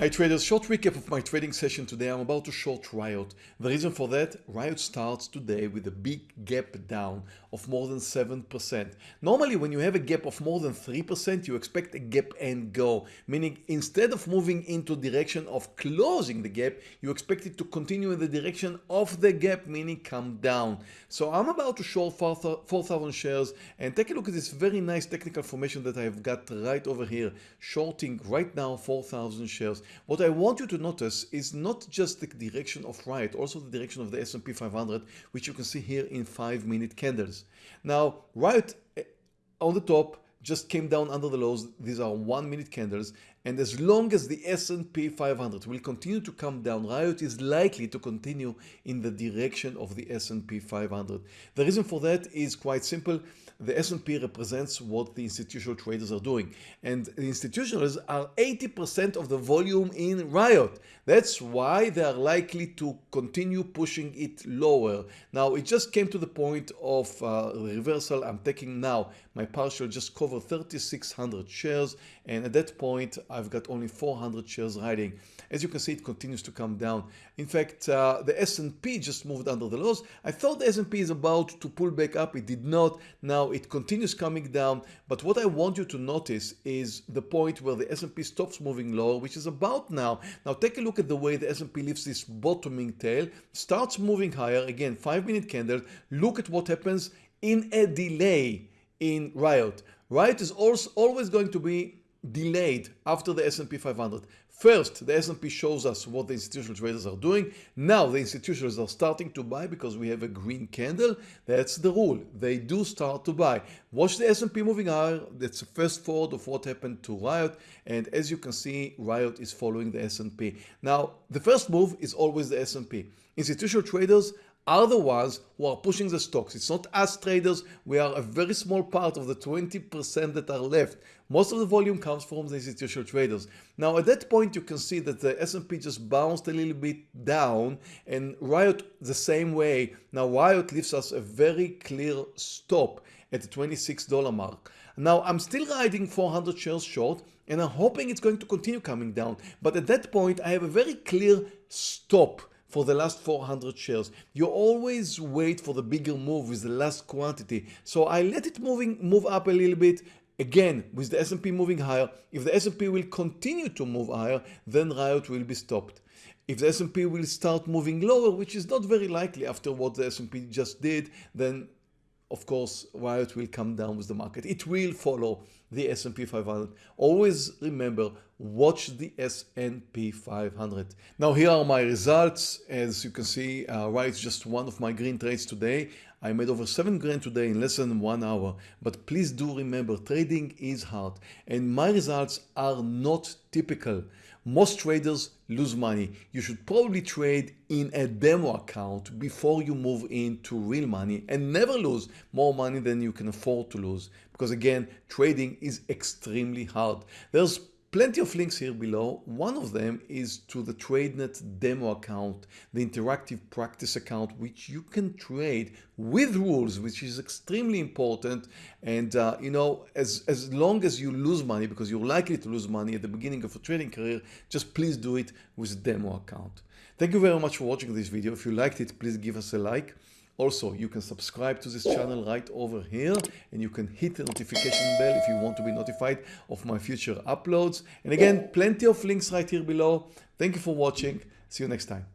Hi traders, short recap of my trading session today. I'm about to short Riot. The reason for that, Riot starts today with a big gap down of more than 7%. Normally when you have a gap of more than 3%, you expect a gap and go, meaning instead of moving into direction of closing the gap, you expect it to continue in the direction of the gap, meaning come down. So I'm about to short 4,000 shares and take a look at this very nice technical formation that I've got right over here, shorting right now 4,000 shares. What I want you to notice is not just the direction of Riot, also the direction of the S&P 500, which you can see here in 5 minute candles. Now, Riot eh, on the top just came down under the lows. These are one minute candles. And as long as the S&P 500 will continue to come down, Riot is likely to continue in the direction of the S&P 500. The reason for that is quite simple. The S&P represents what the institutional traders are doing. And the institutionals are 80% of the volume in Riot. That's why they are likely to continue pushing it lower. Now, it just came to the point of uh, reversal. I'm taking now my partial just cover 3,600 shares. And at that point, I've got only 400 shares riding. As you can see, it continues to come down. In fact, uh, the S&P just moved under the lows. I thought the S&P is about to pull back up. It did not. Now it continues coming down. But what I want you to notice is the point where the S&P stops moving lower, which is about now. Now take a look at the way the S&P leaves this bottoming tail, starts moving higher. Again, five minute candle. Look at what happens in a delay in Riot. Riot is also always going to be delayed after the S&P 500. First, the S&P shows us what the institutional traders are doing. Now the institutions are starting to buy because we have a green candle. That's the rule. They do start to buy. Watch the S&P moving higher. That's the first thought of what happened to Riot. And as you can see, Riot is following the S&P. Now, the first move is always the S&P. Institutional traders are the ones who are pushing the stocks. It's not us traders. We are a very small part of the 20% that are left. Most of the volume comes from the institutional traders. Now at that point you can see that the S&P just bounced a little bit down and Riot the same way. Now Riot leaves us a very clear stop at the $26 mark. Now I'm still riding 400 shares short and I'm hoping it's going to continue coming down. But at that point I have a very clear stop for the last 400 shares. You always wait for the bigger move with the last quantity. So I let it moving move up a little bit. Again, with the S&P moving higher, if the S&P will continue to move higher, then Riot will be stopped. If the S&P will start moving lower, which is not very likely after what the S&P just did, then of course, Riot will come down with the market. It will follow the S&P 500. Always remember, watch the S&P 500. Now here are my results. As you can see, uh, Riot is just one of my green trades today. I made over 7 grand today in less than one hour. But please do remember, trading is hard. And my results are not typical. Most traders lose money. You should probably trade in a demo account before you move into real money and never lose more money than you can afford to lose. Because again, trading is extremely hard. There's Plenty of links here below. One of them is to the TradeNet demo account, the interactive practice account, which you can trade with rules, which is extremely important. And uh, you know, as, as long as you lose money, because you're likely to lose money at the beginning of a trading career, just please do it with a demo account. Thank you very much for watching this video. If you liked it, please give us a like. Also, you can subscribe to this channel right over here and you can hit the notification bell if you want to be notified of my future uploads. And again, plenty of links right here below. Thank you for watching. See you next time.